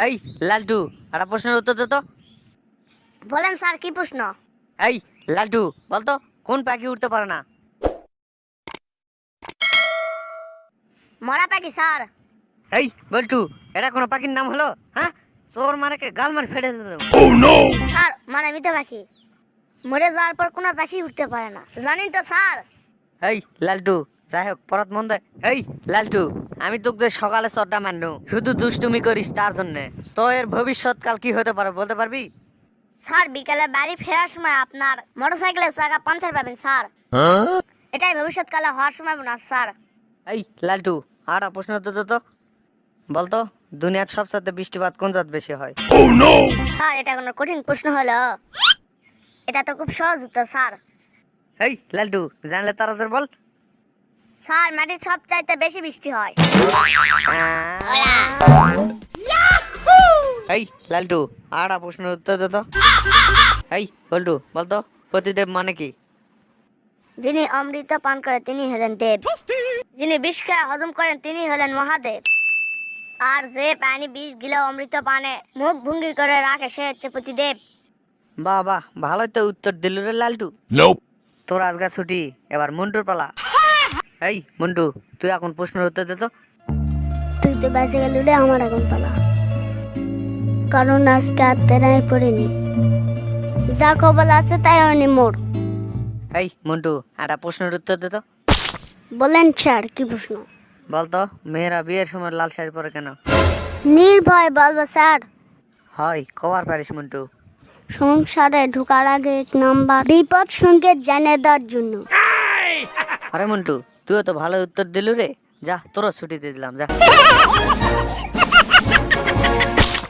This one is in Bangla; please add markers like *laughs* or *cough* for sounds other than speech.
এই লালটু একটা প্রশ্নের উত্তর দে তো। বলেন স্যার কি প্রশ্ন? এই লালটু বলতো কোন পাখি উঠতে পারে না? মরা পাখি স্যার। এই বল্টু এটা কোনো পাখির নাম হলো? হ্যাঁ? চোর মারে কে গাল মার ফেটে দেবে। স্যার মানে মিথ্যা পাখি। মরে যাওয়ার পর কোনো পাখি উঠতে পারে না। জানেন তো স্যার? এই লালটু যাই হোক পরত মন দেয় এই লালটু আমি তোকে যে সকালে চড্ডা মাননু শুধু দুষ্টুমি করিস তার জন্য। তো এর ভবিষ্যৎকাল কি হতে পারে বলতে পারবি? স্যার বিকালে বাড়ি ফেরার সময় আপনার মোটরসাইকেলের চাকা পাঞ্চার পাবেন স্যার। এটাই ভবিষ্যৎকালে হওয়ার সময় না স্যার। এই লালটু আর প্রশ্ন তো তো। বলতো দুনিয়ার সবচেয়ে বৃষ্টিপাত কোন জাত বেশি হয়? স্যার এটা কোনো কঠিন প্রশ্ন হলো। এটা তো খুব সহজ উত্তর স্যার। এই লালটু জানলে তাড়াতাড়ি বল। স্যার মাটির সব চাইতে বেশি বৃষ্টি হয়। এই লালটু আর প্রশ্ন উত্তর দে তো। এই বল্টু বলতো প্রতিদেব মানে কি? যিনি অমৃত পান করে তিনি হলেন দেব। যিনি বিষ খায় হজম করেন তিনি হলেন মহাদেব। আর যে পানি বিষ গিলে অমৃত পানে মুখ ভঙ্গি করে রাখে সে হচ্ছে প্রতিদেব। বাহ বাহ ভালোই তো উত্তর দিল রে লালটু. তোর আজকে ছুটি এবার মন্টুর পালা। এই মন্টু তুই এখন প্রশ্নের উত্তর দে তো। তুই তো বেঁচে গেলি রে আমার এখন পালা। কারণ আজকে আর তেরাই পড়েনি। যা কবল আছে তাই হয়নি মোর। এই মন্টু একটা প্রশ্নের উত্তর দে তো। বলেন স্যার কি প্রশ্ন? বলতো মেয়েরা বিয়ের সময় লাল শাড়ি পরে কেন? নির্ভয় বলব স্যার। হয় কবার পারিস মন্টু সংসারে ঢোকার আগে এক নাম্বার। বিপদ সংকেত জানিয়ে দেওয়ার জন্য। আরে মন্টু তুই তো ভালো উত্তর দিলু রে যা তোরও ছুটি দিয়ে দিলাম যা। *laughs*